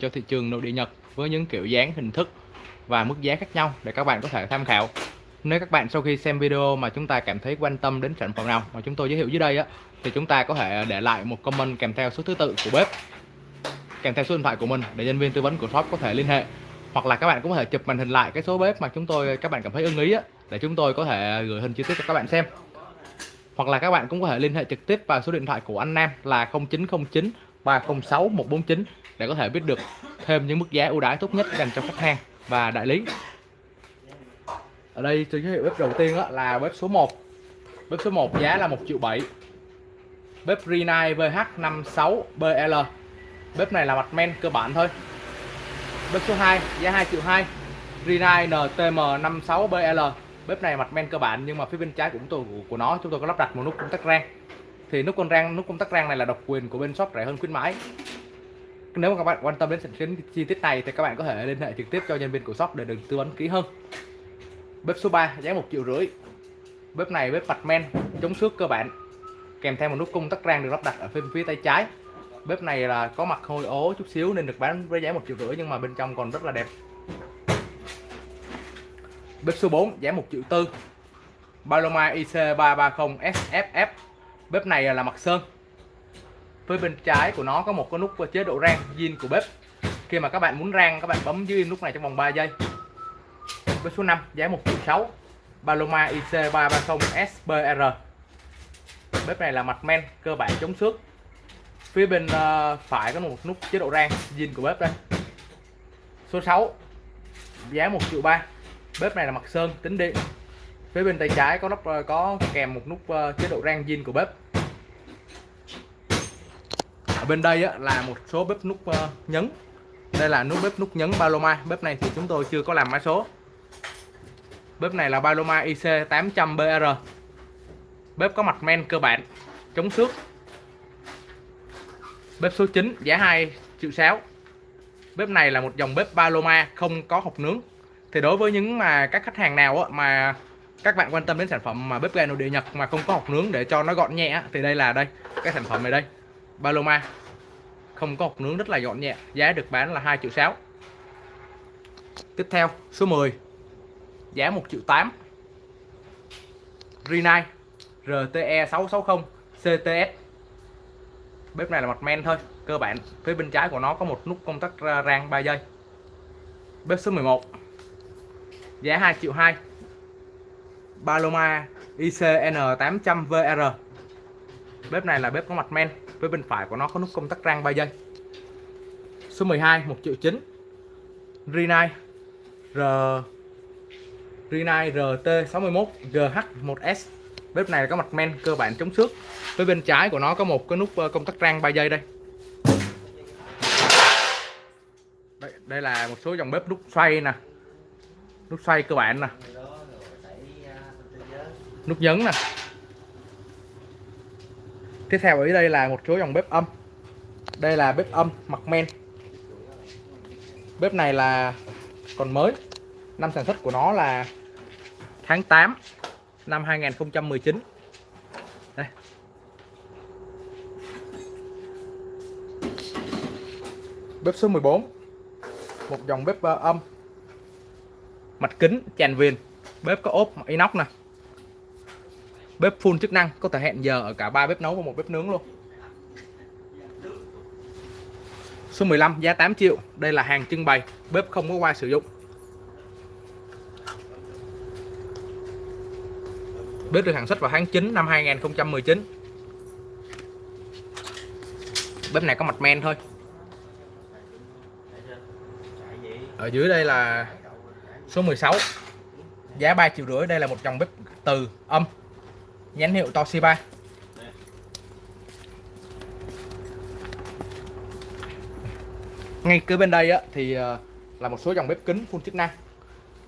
cho thị trường nội địa Nhật với những kiểu dáng, hình thức và mức giá khác nhau để các bạn có thể tham khảo. Nếu các bạn sau khi xem video mà chúng ta cảm thấy quan tâm đến sản phẩm nào mà chúng tôi giới thiệu dưới đây á, thì chúng ta có thể để lại một comment kèm theo số thứ tự của bếp, kèm theo số điện thoại của mình để nhân viên tư vấn của shop có thể liên hệ hoặc là các bạn cũng có thể chụp màn hình lại cái số bếp mà chúng tôi, các bạn cảm thấy ưng ý á, để chúng tôi có thể gửi hình chi tiết cho các bạn xem hoặc là các bạn cũng có thể liên hệ trực tiếp vào số điện thoại của anh Nam là 0909 306 149 để có thể biết được thêm những mức giá ưu đãi tốt nhất dành cho khách hàng và đại lý. Ở đây tôi giới thiệu bếp đầu tiên là bếp số 1 bếp số 1 giá là 1 triệu 7 bếp Renai VH56BL bếp này là mặt men cơ bản thôi. Bếp số 2 giá 2 triệu 2 Renai NTM56BL bếp này mặt men cơ bản nhưng mà phía bên trái cũng tôi của nó, chúng tôi có lắp đặt một nút công tắc rang thì nút con rang nút công tắc rang này là độc quyền của bên shop rẻ hơn khuyến mãi. Nếu mà các bạn quan tâm đến sản chi tiết này thì các bạn có thể liên hệ trực tiếp cho nhân viên của shop để được tư vấn kỹ hơn. Bếp số 3 giá một triệu rưỡi. Bếp này bếp mặt men chống xước cơ bản kèm theo một nút công tắc rang được lắp đặt ở phía, phía tay trái. Bếp này là có mặt hôi ố chút xíu nên được bán với giá một triệu rưỡi nhưng mà bên trong còn rất là đẹp. Bếp số 4 giá một triệu tư. Paloma IC330 SFF bếp này là mặt sơn. Phía bên trái của nó có một cái nút chế độ rang zin của bếp. Khi mà các bạn muốn rang các bạn bấm dưới nút này trong vòng 3 giây. Bếp số 5 giá 1 triệu 6 Paloma IC330 SBR bếp này là mặt men cơ bản chống xước. Phía bên uh, phải có một nút chế độ rang zin của bếp đây. Số 6 giá 1 triệu 3 bếp này là mặt sơn tính điện phía bên tay trái có nắp ờ, có kèm một nút ờ, chế độ rang zin của bếp. Ở bên đây á, là một số bếp nút ờ, nhấn. Đây là nút bếp nút nhấn Paloma bếp này thì chúng tôi chưa có làm mã số. Bếp này là Paloma IC 800BR bếp có mặt men cơ bản chống xước. Bếp số 9 giá 2 triệu 6 bếp này là một dòng bếp Paloma không có hộp nướng. Thì đối với những mà các khách hàng nào mà các bạn quan tâm đến sản phẩm mà bếp ga nội địa Nhật mà không có hộp nướng để cho nó gọn nhẹ thì đây là đây, cái sản phẩm này đây. Paloma. Không có hộp nướng rất là gọn nhẹ, giá được bán là 2 triệu 6 tiếp theo, số 10 giá 1 triệu 8 Rinnai RTE 660 CTS bếp này là mặt men thôi, cơ bản. Phía bên trái của nó có một nút công tắc rang 3 giây bếp số 11 giá 2 triệu 2 Paloma ICN 800VR bếp này là bếp có mặt men với bên phải của nó có nút công tắc rang 3 giây số 12 1 triệu 9 Rinai R Rinai RT61 GH1S bếp này có mặt men cơ bản chống xước. Với bên trái của nó có một cái nút ờ, công tắc rang 3 giây đây. Đây, đây là một số dòng bếp nút xoay nè. Nút xoay cơ bản nè nút nhấn nè. Tiếp theo ở đây là một số dòng bếp âm. Đây là bếp âm mặt men. Bếp này là còn mới. Năm sản xuất của nó là tháng 8 năm 2019 đây. Bếp số 14 một dòng bếp âm. Mặt kính tràn viền. Bếp có ốp inox nè bếp full chức năng, có thể hẹn giờ ở cả ba bếp nấu và một bếp nướng luôn. Số 15 giá 8 triệu. Đây là hàng trưng bày, bếp không có qua sử dụng. Bếp được sản xuất vào tháng 9 năm 2019 bếp này có mặt men thôi. Ở dưới đây là số 16 giá 3 triệu rưỡi. Đây là một dòng bếp từ âm nhãn hiệu Toshiba. Ngay kế bên đây á, thì ờ, là một số dòng bếp kính full chức năng.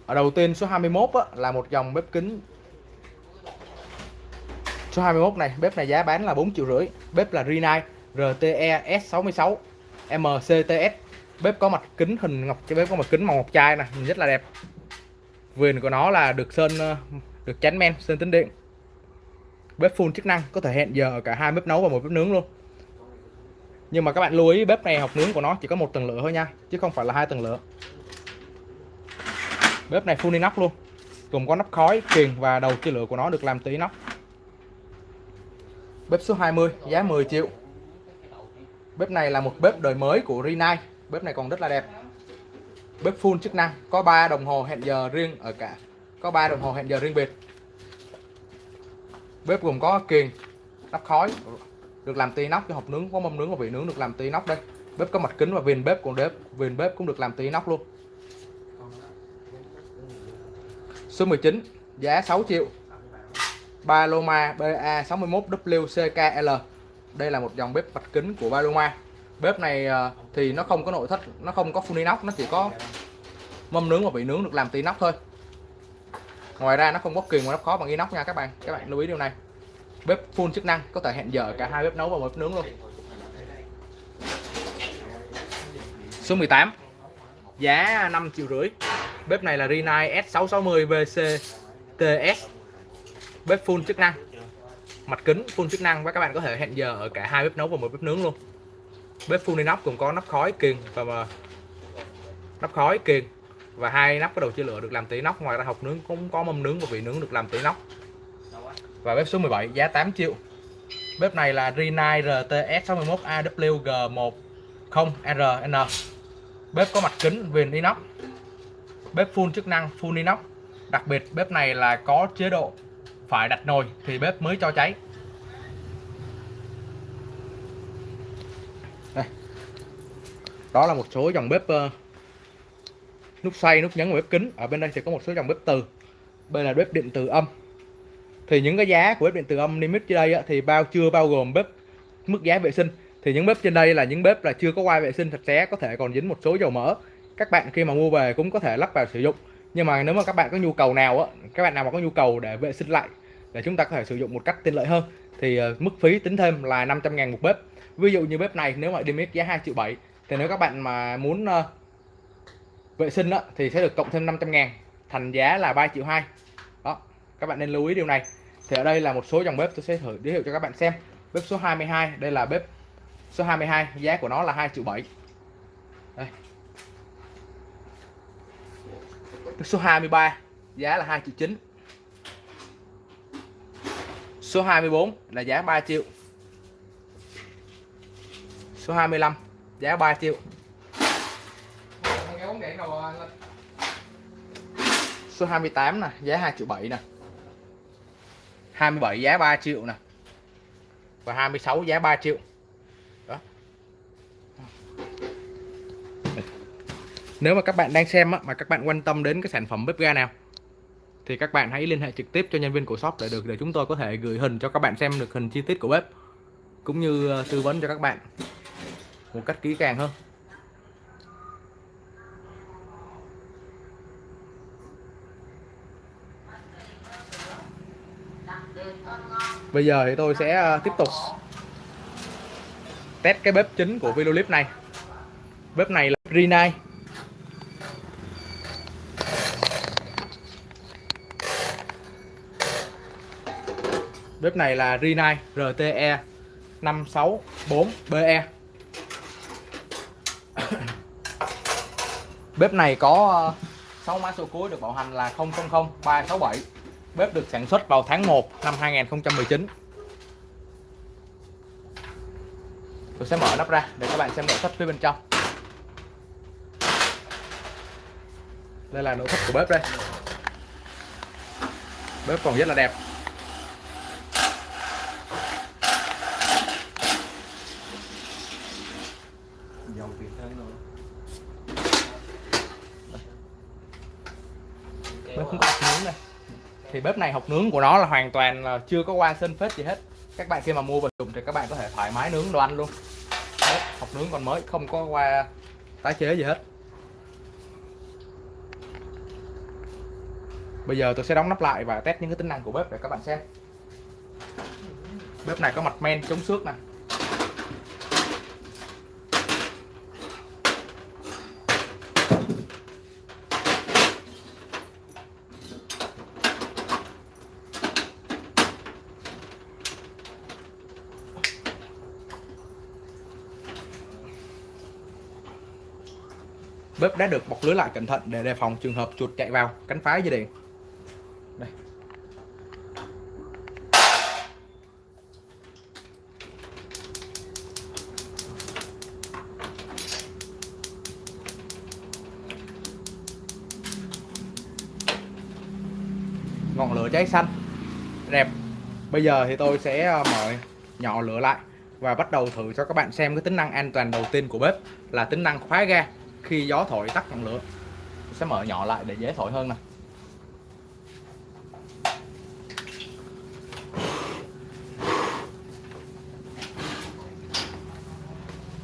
Ở đầu tiên số 21 á, là một dòng bếp kính. Số 21 này bếp này giá bán là 4 triệu rưỡi bếp là Rinnai RTE S66 MCTS bếp có mặt kính hình ngọc bếp có mặt kính màu ngọc trai nè nhìn rất là đẹp. Viền của nó là được sơn ờ, được chắn men sơn tính điện bếp full chức năng, có thể hẹn giờ cả hai bếp nấu và một bếp nướng luôn. Nhưng mà các bạn lưu ý, bếp này học nướng của nó chỉ có một tầng lửa thôi nha, chứ không phải là hai tầng lửa. Bếp này full inox luôn, gồm có nắp khói, kiềng và đầu chia lửa của nó được làm từ inox bếp số 20 giá 10 triệu. Bếp này là một bếp đời mới của Rinnai, bếp này còn rất là đẹp. Bếp full chức năng, có 3 đồng hồ hẹn giờ riêng ở cả, có 3 đồng hồ hẹn giờ riêng biệt bếp gồm có kiềng nắp khói, được làm từ nóc cho hộp nướng, có mâm nướng và vị nướng được làm từ nóc đây. Bếp có mặt kính và viền bếp của đếp viền bếp cũng được làm từ nóc luôn. Số 19 giá 6 triệu. Paloma BA61WCKL đây là một dòng bếp mặt kính của Paloma. Bếp này ờ, thì nó không có nội thất, nó không có phun inox, nó chỉ có mâm nướng và vị nướng được làm từ nóc thôi ngoài ra nó không có kiềng mà nó khó bằng inox nha các bạn. Các bạn lưu ý điều này. Bếp full chức năng, có thể hẹn giờ cả hai bếp nấu và một bếp nướng luôn. Số 18 giá 5 triệu rưỡi. Bếp này là Rinnai S660 VC TS bếp full chức năng. Mặt kính full chức năng và các bạn có thể hẹn giờ ở cả hai bếp nấu và một bếp nướng luôn. Bếp full inox cũng có nắp khói kiềng và nắp khói kiềng và hai nắp cái đầu chia lửa được làm từ nóc. Ngoài ra hộc nướng cũng có mâm nướng và vị nướng được làm từ nóc. Và bếp số 17 giá 8 triệu. Bếp này là Rinnai RTS 61 AWG 10RN bếp có mặt kính viền inox. Bếp full chức năng full inox. Đặc biệt bếp này là có chế độ phải đặt nồi thì bếp mới cho cháy. Đây. Đó là một số dòng bếp uh, nút xoay nút nhấn và bếp kính. Ở bên đây sẽ có một số dòng bếp từ. Bên là bếp điện từ âm. Thì những cái giá của bếp điện từ âm limit trên đây á, thì bao chưa bao gồm bếp mức giá vệ sinh. Thì những bếp trên đây là những bếp là chưa có quay vệ sinh sạch sẽ có thể còn dính một số dầu mỡ. Các bạn khi mà mua về cũng có thể lắp vào sử dụng. Nhưng mà nếu mà các bạn có nhu cầu nào á các bạn nào mà có nhu cầu để vệ sinh lại để chúng ta có thể sử dụng một cách tiện lợi hơn thì ờ, mức phí tính thêm là 500 ngàn một bếp. Ví dụ như bếp này nếu mà limit giá 2 triệu 7 thì nếu các bạn mà muốn ờ, vệ sinh đó, thì sẽ được cộng thêm 500 ngàn thành giá là 3 triệu 2 đó các bạn nên lưu ý điều này. Thì ở đây là một số dòng bếp tôi sẽ thử giới thiệu cho các bạn xem. Bếp số 22 đây là bếp số 22 giá của nó là 2 triệu 7 đây. bếp số 23 giá là 2 triệu 9 số 24 là giá 3 triệu. Số 25 giá 3 triệu số 28 nè, giá 2 triệu 7 nè. 27 giá 3 triệu nè. Và 26 giá 3 triệu. Đó. Nếu mà các bạn đang xem mà các bạn quan tâm đến cái sản phẩm bếp ga nào, thì các bạn hãy liên hệ trực tiếp cho nhân viên của shop để được, để chúng tôi có thể gửi hình cho các bạn xem được hình chi tiết của bếp, cũng như ờ, tư vấn cho các bạn một cách kỹ càng hơn. Bây giờ thì tôi sẽ ờ, tiếp tục test cái bếp chính của Vilolip này. Bếp này là Rinnai bếp này là Rinnai RTE 564BE bếp này có ờ, 6 mã số cuối được bảo hành là 000367 Bếp được sản xuất vào tháng 1 năm 2019 Tôi sẽ mở nắp ra để các bạn xem nội thất phía bên trong. Đây là nội thất của bếp đây. Bếp còn rất là đẹp Bếp không có nướng đây thì bếp này học nướng của nó là hoàn toàn là chưa có qua sân phết gì hết. Các bạn khi mà mua về dùng thì các bạn có thể thoải mái nướng đồ ăn luôn. Bếp học nướng còn mới, không có qua tái chế gì hết. Bây giờ tôi sẽ đóng nắp lại và test những cái tính năng của bếp để các bạn xem. Bếp này có mặt men, chống xước nè. Bếp đã được bọc lưới lại cẩn thận để đề phòng trường hợp chuột chạy vào. Cắn phá dây điện. Đây. Ngọn lửa cháy xanh. Đẹp. Bây giờ thì tôi sẽ ờ, mở nhỏ lửa lại và bắt đầu thử cho các bạn xem cái tính năng an toàn đầu tiên của bếp là tính năng khóa ga khi gió thổi tắt ngọn lửa. Sẽ mở nhỏ lại để dễ thổi hơn nè.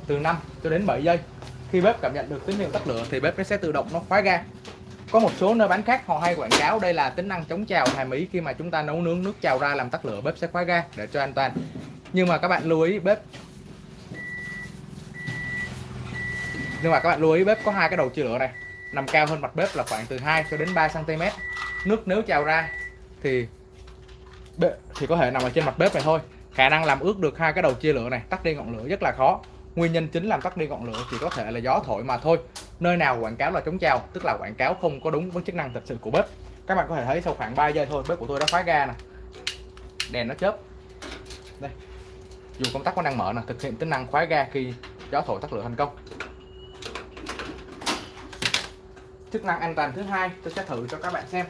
Từ 5 cho đến 7 giây, khi bếp cảm nhận được tín hiệu tắt lửa thì bếp nó sẽ tự động nó khóa ga. Có một số nơi bán khác họ hay quảng cáo đây là tính năng chống trào hàm ý khi mà chúng ta nấu nướng nước trào ra làm tắt lửa, bếp sẽ khóa ga để cho an toàn. Nhưng mà các bạn lưu ý, bếp nhưng mà các bạn lưu ý, bếp có hai cái đầu chia lửa này. Nằm cao hơn mặt bếp là khoảng từ 2 cho đến 3 cm nước nếu trào ra thì thì có thể nằm ở trên mặt bếp này thôi. Khả năng làm ướt được hai cái đầu chia lửa này, tắt đi ngọn lửa rất là khó. Nguyên nhân chính làm tắt đi ngọn lửa chỉ có thể là gió thổi mà thôi. Nơi nào quảng cáo là chống trào, tức là quảng cáo không có đúng với chức năng thật sự của bếp. Các bạn có thể thấy sau khoảng 3 giây thôi, bếp của tôi đã khóa ga nè. Đèn nó chớp. Đây. Dù công tắc có đang mở nè, thực hiện tính năng khóa ga khi gió thổi tắt lửa thành công chức năng an toàn thứ hai, tôi sẽ thử cho các bạn xem,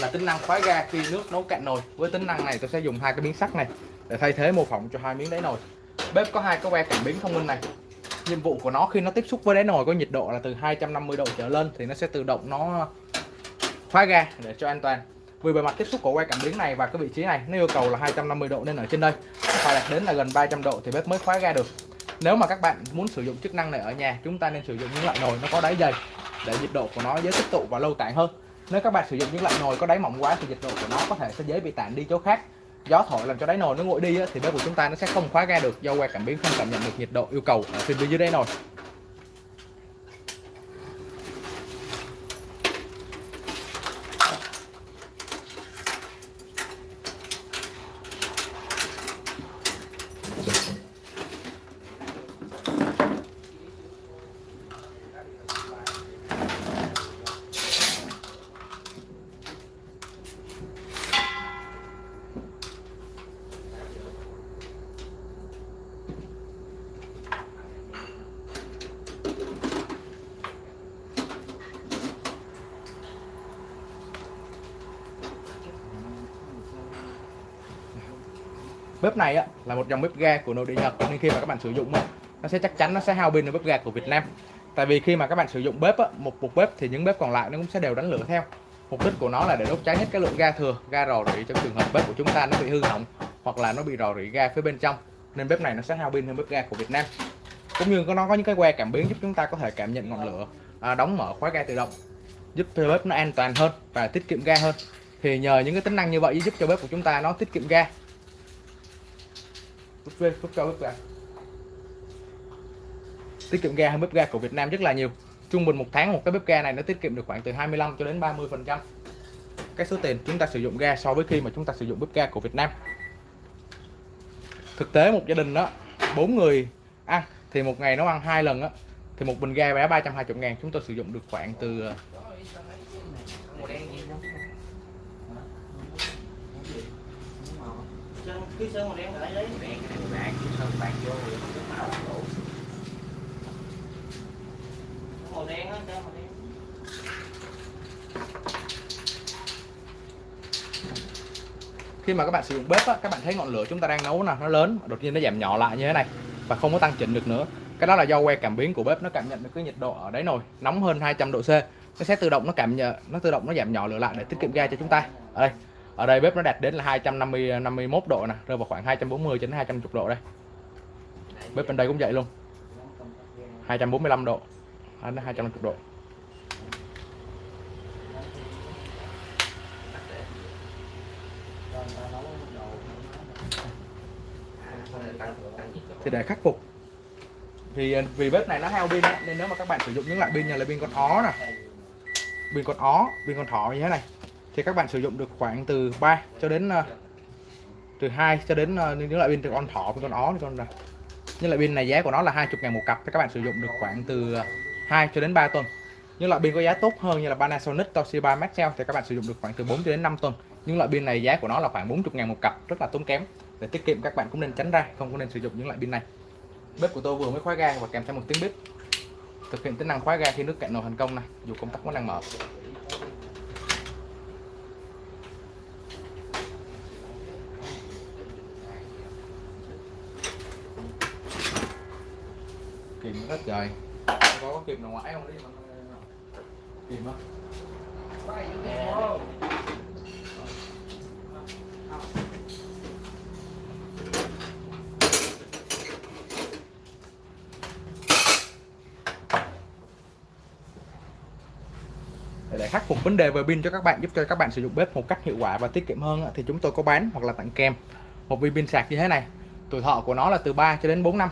là tính năng khóa ga khi nước nấu cạn nồi. Với tính năng này, tôi sẽ dùng hai cái miếng sắt này để thay thế mô phỏng cho hai miếng đáy nồi. Bếp có hai cái que cảm biến thông minh này. Nhiệm vụ của nó khi nó tiếp xúc với đáy nồi có nhiệt độ là từ 250 độ trở lên thì nó sẽ tự động nó khóa ga để cho an toàn. Vì bề mặt tiếp xúc của que cảm biến này và cái vị trí này, nó yêu cầu là 250 độ nên ở trên đây phải đạt đến là gần 300 độ thì bếp mới khóa ga được. Nếu mà các bạn muốn sử dụng chức năng này ở nhà, chúng ta nên sử dụng những loại nồi nó có đáy dày để nhiệt độ của nó dễ tích tụ và lâu tản hơn. Nếu các bạn sử dụng những loại nồi có đáy mỏng quá thì nhiệt độ của nó có thể sẽ dễ bị tản đi chỗ khác. Gió thổi làm cho đáy nồi nó nguội đi thì bếp của chúng ta nó sẽ không khóa ga được do que cảm biến không cảm nhận được nhiệt độ yêu cầu ở phía dưới đáy nồi. Bếp này á, là một dòng bếp ga của nội địa Nhật nên khi mà các bạn sử dụng á, nó sẽ chắc chắn nó sẽ hao pin ở bếp ga của Việt Nam. Tại vì khi mà các bạn sử dụng bếp á, một một bếp thì những bếp còn lại nó cũng sẽ đều đánh lửa theo. Mục đích của nó là để đốt cháy hết cái lượng ga thừa ga rò rỉ trong trường hợp bếp của chúng ta nó bị hư hỏng hoặc là nó bị rò rỉ ga phía bên trong nên bếp này nó sẽ hao pin hơn bếp ga của Việt Nam. Cũng như nó có những cái que cảm biến giúp chúng ta có thể cảm nhận ngọn lửa à, đóng mở khóa ga tự động giúp cho bếp nó an toàn hơn và tiết kiệm ga hơn. Thì nhờ những cái tính năng như vậy giúp cho bếp của chúng ta nó tiết kiệm ga bếp về, rút bếp ga Tiết kiệm ga hơn bếp ga của Việt Nam rất là nhiều. Trung bình một tháng một cái bếp ga này nó tiết kiệm được khoảng từ 25 cho đến 30 phần trăm. Cái số tiền chúng ta sử dụng ga so với khi mà chúng ta sử dụng bếp ga của Việt Nam. Thực tế một gia đình đó bốn người ăn thì một ngày nấu ăn hai lần á thì một bình ga bé 320 ngàn chúng tôi sử dụng được khoảng từ ờ, cái sơn màu đen lại đèn bạc sơn bạc vô thì nước màu đủ màu đen á màu đen khi mà các bạn sử dụng bếp á, các bạn thấy ngọn lửa chúng ta đang nấu nè nó lớn đột nhiên nó giảm nhỏ lại như thế này và không có tăng chỉnh được nữa. Cái đó là do que cảm biến của bếp nó cảm nhận được cái nhiệt độ ở đáy nồi nóng hơn 200 độ C. Nó sẽ tự động nó cảm nhận nó tự động nó giảm nhỏ lửa lại để tiết kiệm ga cho chúng ta. Ở đây ở đây bếp nó đạt đến là 250 51 độ nè rơi vào khoảng 240 đến 250 độ đây. Bếp bên đây cũng vậy luôn. 245 độ đến 250 độ. Thì để khắc phục. Thì ờ, vì bếp này nó hao pin nên nếu mà các bạn sử dụng những loại pin như là pin con ó nè, pin con ó, pin con thỏ như thế này, thì các bạn sử dụng được khoảng từ 3 cho đến ờ, từ 2 cho đến ờ, những loại pin từ con thỏ con ó con là những loại pin này giá của nó là 20 ngàn một cặp, thì các bạn sử dụng được khoảng từ 2 cho đến 3 tuần. Những loại pin có giá tốt hơn như là Panasonic, Toshiba, Maxell thì các bạn sử dụng được khoảng từ 4 cho đến 5 tuần. Những loại pin này giá của nó là khoảng 40 ngàn một cặp rất là tốn kém. Để tiết kiệm các bạn cũng nên tránh ra không có nên sử dụng những loại pin này. Bếp của tôi vừa mới khóa ga và kèm theo một tiếng bếp. Thực hiện tính năng khóa ga khi nước cạn nồi thành công này dù công tắc vẫn đang mở. Kìm rất trời có có kìm nào ngoại không? Đấy mà kìm á. Để khắc phục vấn đề về pin cho các bạn, giúp cho các bạn sử dụng bếp một cách hiệu quả và tiết kiệm hơn thì chúng tôi có bán hoặc là tặng kèm. Một viên pin sạc như thế này, tuổi thọ của nó là từ 3 cho đến 4 năm.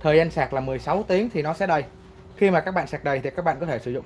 Thời gian sạc là 16 tiếng thì nó sẽ đầy khi mà các bạn sạc đầy thì các bạn có thể sử dụng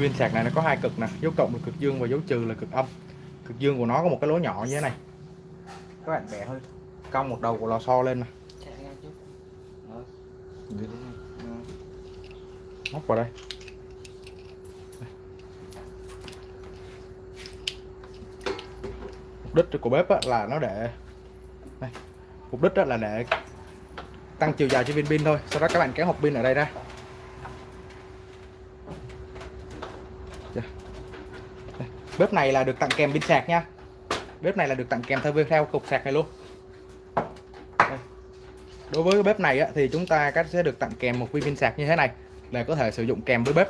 viên sạc này nó có hai cực nè dấu cộng là cực dương và dấu trừ là cực âm. Cực dương của nó có một cái lỗ nhỏ như thế này. Các bạn bẻ hơi cong một đầu của lò xo lên nè. Móc vào đây. Mục đích của bếp là nó để đây. mục đích là để tăng chiều dài cho viên pin thôi. Sau đó các bạn kéo hộp pin ở đây ra Dạ. bếp này là được tặng kèm pin sạc nha. Bếp này là được tặng kèm theo theo cục sạc này luôn. Đây. đối với bếp này á, thì chúng ta sẽ được tặng kèm một viên pin sạc như thế này để có thể sử dụng kèm với bếp.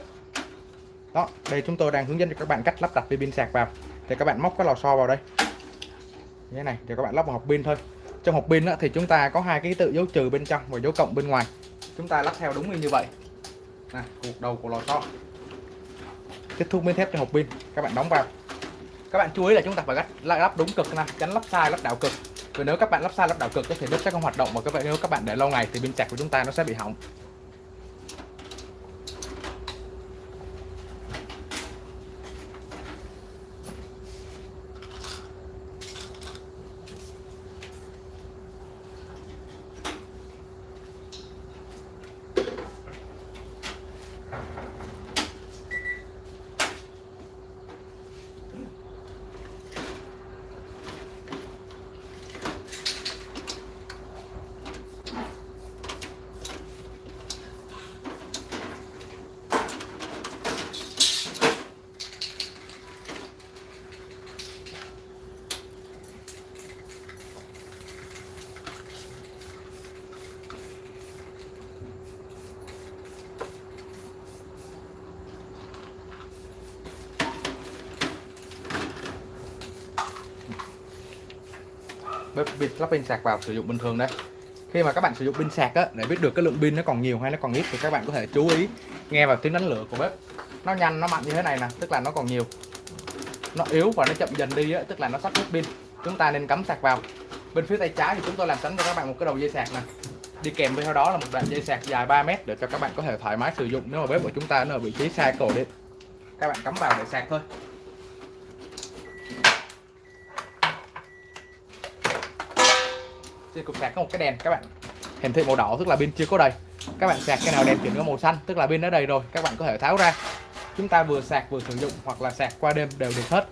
Đó đây chúng tôi đang hướng dẫn cho các bạn cách lắp đặt viên pin sạc vào. Thì các bạn móc cái lò xo vào đây. Như thế này thì các bạn lắp vào hộp pin thôi. Trong hộp pin thì chúng ta có hai cái tự dấu trừ bên trong và dấu cộng bên ngoài. Chúng ta lắp theo đúng như vậy. Nè cục đầu của lò xo kết thúc miếng thép cho hộp pin các bạn đóng vào. Các bạn chú ý là chúng ta phải lắp, lắp đúng cực nè tránh lắp sai lắp đảo cực. Vì nếu các bạn lắp sai lắp đảo cực thì bếp sẽ không hoạt động Mà các bạn nếu các bạn để lâu ngày thì pin sạc của chúng ta nó sẽ bị hỏng. Lắp pin sạc vào sử dụng bình thường đây khi mà các bạn sử dụng pin sạc á, để biết được cái lượng pin nó còn nhiều hay nó còn ít thì các bạn có thể chú ý nghe vào tiếng đánh lửa của bếp. Nó nhanh nó mạnh như thế này nè tức là nó còn nhiều. Nó yếu và nó chậm dần đi á, tức là nó sắp hết pin. Chúng ta nên cắm sạc vào. Bên phía tay trái thì chúng tôi làm sẵn cho các bạn một cái đầu dây sạc nè. Đi kèm với theo đó là một đoạn dây sạc dài 3 mét để cho các bạn có thể thoải mái sử dụng nếu mà bếp của chúng ta nó ở vị trí sai cổ điện các bạn cắm vào để sạc thôi. trên cục sạc có một cái đèn, các bạn. Hiển thị màu đỏ tức là pin chưa có đầy. Các bạn sạc cái nào đèn chuyển qua màu xanh, tức là pin đã đầy rồi, các bạn có thể tháo ra. Chúng ta vừa sạc vừa sử dụng hoặc là sạc qua đêm đều được hết.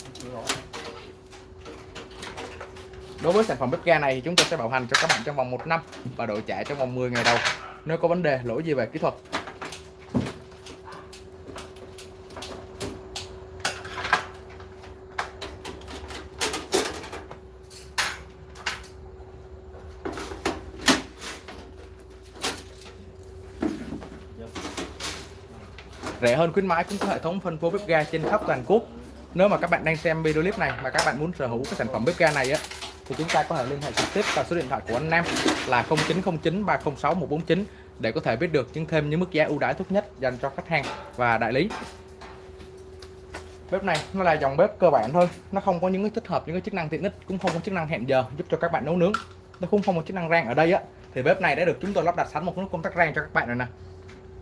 Đối với sản phẩm bếp ga này thì chúng tôi sẽ bảo hành cho các bạn trong vòng một năm và đổi trả trong vòng 10 ngày đầu. Nếu có vấn đề, lỗi gì về kỹ thuật rẻ hơn khuyến mãi, cũng có hệ thống phân phối bếp ga trên khắp toàn quốc. Nếu mà các bạn đang xem video clip này mà các bạn muốn sở hữu cái sản phẩm bếp ga này á, thì chúng ta có thể liên hệ trực tiếp vào số điện thoại của anh Nam là 0909 306 149 để có thể biết được những thêm những mức giá ưu đãi tốt nhất dành cho khách hàng và đại lý. Bếp này nó là dòng bếp cơ bản thôi, nó không có những cái tích hợp những cái chức năng tiện ích, cũng không có chức năng hẹn giờ giúp cho các bạn nấu nướng. Nó cũng không có chức năng rang ở đây á, thì bếp này đã được chúng tôi lắp đặt sẵn một nút công tắc rang cho các bạn rồi nè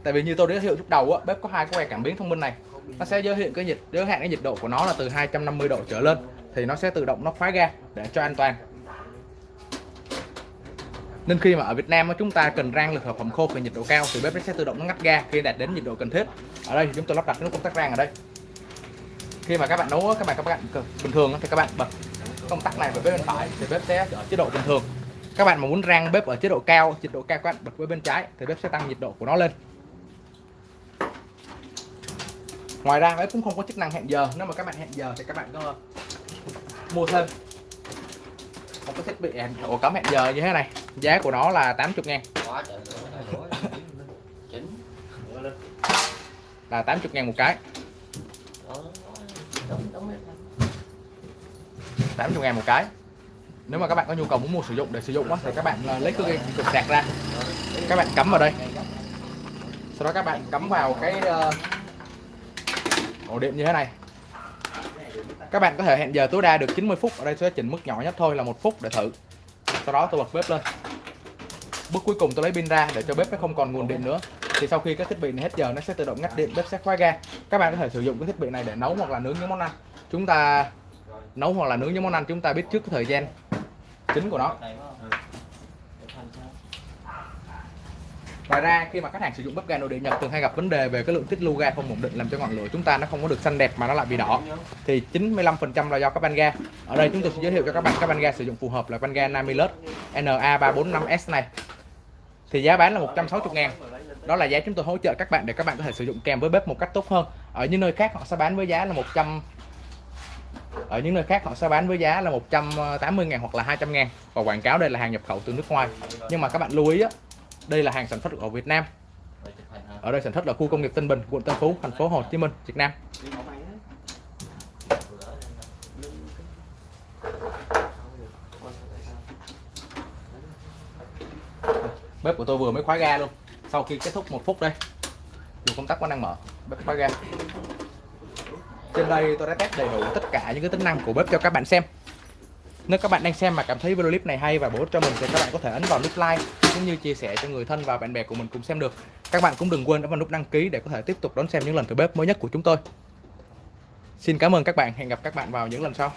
tại vì như tôi đã giới thiệu lúc đầu á, bếp có hai que cảm biến thông minh này. Nó sẽ giới hiện cái nhiệt, giới hạn cái nhiệt độ của nó là từ 250 độ trở lên, thì nó sẽ tự động nó khóa ga để cho an toàn. Nên khi mà ở Việt Nam chúng ta cần rang lực hợp phẩm khô về nhiệt độ cao thì bếp nó sẽ tự động nó ngắt ga khi đạt đến nhiệt độ cần thiết. Ở đây thì chúng tôi lắp đặt cái nút công tắc rang ở đây. Khi mà các bạn nấu các bạn các bạn bình thường thì các bạn bật công tắc này vào bếp bên phải thì bếp sẽ ở chế độ bình thường. Các bạn mà muốn rang bếp ở chế độ cao, nhiệt độ cao các bạn bật với bên trái thì bếp sẽ tăng nhiệt độ của nó lên. Ngoài ra bếp cũng không có chức năng hẹn giờ. Nếu mà các bạn hẹn giờ thì các bạn có mua thêm. Một cái thiết bị hẹn ổ cắm hẹn giờ như thế này. Giá của nó là 80 ngàn. Là 80 ngàn một cái. Đó, đúng đúng đấy. 80 ngàn một cái. Nếu mà các bạn có nhu cầu muốn mua sử dụng để sử dụng á, thì các bạn ờ, lấy cái cục sạc ra. Các bạn cắm vào đây. Sau đó các bạn cắm vào cái ờ, ổ điện như thế này. Các bạn có thể hẹn giờ tối đa được 90 phút. Ở đây tôi sẽ chỉnh mức nhỏ nhất thôi là một phút để thử. Sau đó tôi bật bếp lên. Bước cuối cùng tôi lấy pin ra để cho bếp nó không còn nguồn điện nữa. Thì sau khi cái thiết bị này hết giờ, nó sẽ tự động ngắt điện, bếp sẽ khóa ga. Các bạn có thể sử dụng cái thiết bị này để nấu hoặc là nướng những món ăn. Chúng ta nấu hoặc là nướng những món ăn, chúng ta biết trước cái thời gian chính của nó Này phải không? Để thành sao? Ngoài ra, khi mà khách hàng sử dụng bếp ga nội địa Nhật thường hay gặp vấn đề về cái lượng tiết lưu ga không ổn định làm cho ngọn lửa chúng ta nó không có được xanh đẹp mà nó lại bị đỏ thì 95% là do các van ga. Ở đây chúng tôi sẽ giới thiệu cho các bạn các van ga sử dụng phù hợp là van ga Namilus NA345S này. Thì giá bán là 160 ngàn Đó là giá chúng tôi hỗ trợ các bạn để các bạn có thể sử dụng kèm với bếp một cách tốt hơn. Ở những nơi khác họ sẽ bán với giá là 100 ở những nơi khác họ sẽ bán với giá là 180 ngàn hoặc là 200 ngàn và quảng cáo đây là hàng nhập khẩu từ nước ngoài nhưng mà các bạn lưu ý á đây là hàng sản xuất ở Việt Nam. Ở đây sản xuất ở khu công nghiệp Tân Bình, quận Tân Phú, thành phố Hồ Chí Minh, Việt Nam. Bếp của tôi vừa mới khóa ga luôn. Sau khi kết thúc một phút đây, dù công tắc vẫn đang mở, bếp khóa ga. Trên đây tôi đã test đầy đủ tất cả những cái tính năng của bếp cho các bạn xem nếu các bạn đang xem mà cảm thấy video clip này hay và bổ ích cho mình thì các bạn có thể ấn vào nút like cũng như chia sẻ cho người thân và bạn bè của mình cùng xem được. Các bạn cũng đừng quên ấn vào nút đăng ký để có thể tiếp tục đón xem những lần thử bếp mới nhất của chúng tôi. Xin cảm ơn các bạn. Hẹn gặp các bạn vào những lần sau.